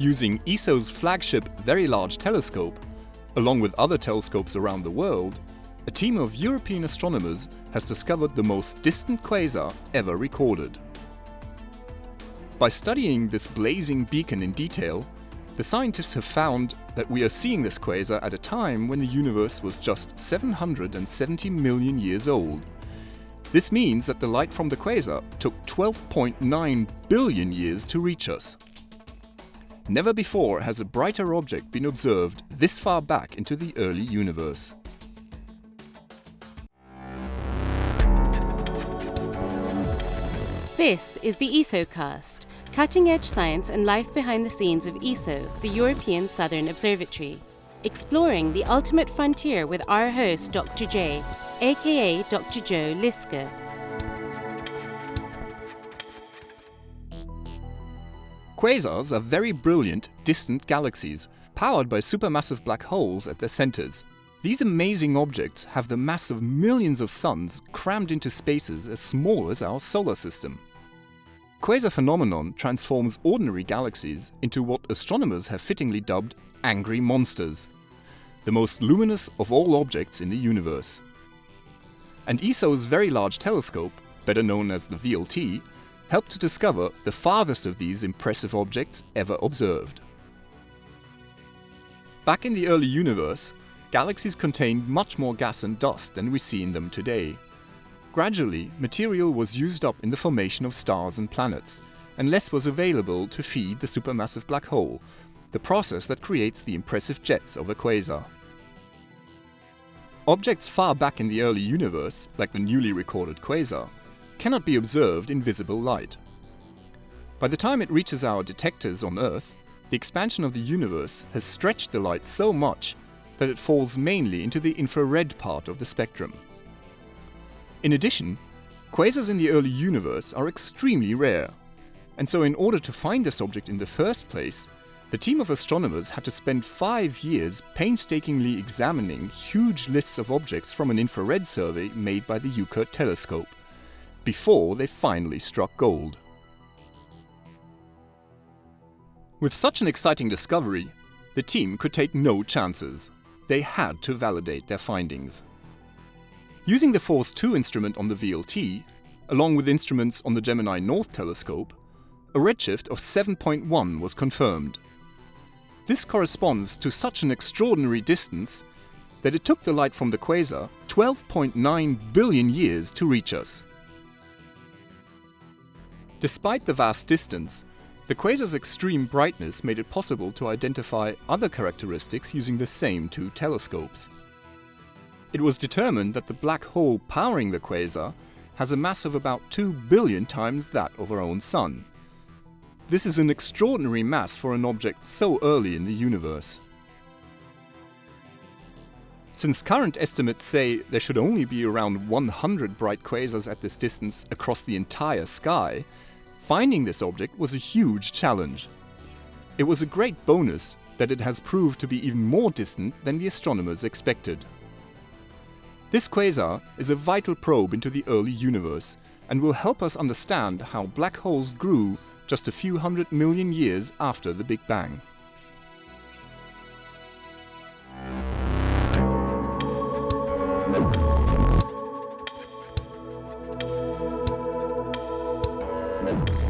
Using ESO's flagship Very Large Telescope, along with other telescopes around the world, a team of European astronomers has discovered the most distant quasar ever recorded. By studying this blazing beacon in detail, the scientists have found that we are seeing this quasar at a time when the universe was just 770 million years old. This means that the light from the quasar took 12.9 billion years to reach us. Never before has a brighter object been observed this far back into the early universe. This is the ESOcast, cutting edge science and life behind the scenes of ESO, the European Southern Observatory, exploring the ultimate frontier with our host, Dr. J, aka Dr. Joe Liske. Quasars are very brilliant, distant galaxies, powered by supermassive black holes at their centers. These amazing objects have the mass of millions of suns crammed into spaces as small as our solar system. Quasar phenomenon transforms ordinary galaxies into what astronomers have fittingly dubbed angry monsters, the most luminous of all objects in the universe. And ESO's Very Large Telescope, better known as the VLT, helped to discover the farthest of these impressive objects ever observed. Back in the early universe, galaxies contained much more gas and dust than we see in them today. Gradually, material was used up in the formation of stars and planets, and less was available to feed the supermassive black hole, the process that creates the impressive jets of a quasar. Objects far back in the early universe, like the newly recorded quasar, cannot be observed in visible light. By the time it reaches our detectors on Earth, the expansion of the universe has stretched the light so much that it falls mainly into the infrared part of the spectrum. In addition, quasars in the early universe are extremely rare, and so in order to find this object in the first place, the team of astronomers had to spend five years painstakingly examining huge lists of objects from an infrared survey made by the UKIRT telescope, before they finally struck gold. With such an exciting discovery, the team could take no chances. They had to validate their findings. Using the FORS2 instrument on the VLT, along with instruments on the Gemini North telescope, a redshift of 7.1 was confirmed. This corresponds to such an extraordinary distance that it took the light from the quasar 12.9 billion years to reach us. Despite the vast distance, the quasar's extreme brightness made it possible to identify other characteristics using the same two telescopes. It was determined that the black hole powering the quasar has a mass of about 2 billion times that of our own Sun. This is an extraordinary mass for an object so early in the universe. Since current estimates say there should only be around 100 bright quasars at this distance across the entire sky, finding this object was a huge challenge. It was a great bonus that it has proved to be even more distant than the astronomers expected. This quasar is a vital probe into the early universe and will help us understand how black holes grew just a few hundred million years after the Big Bang. you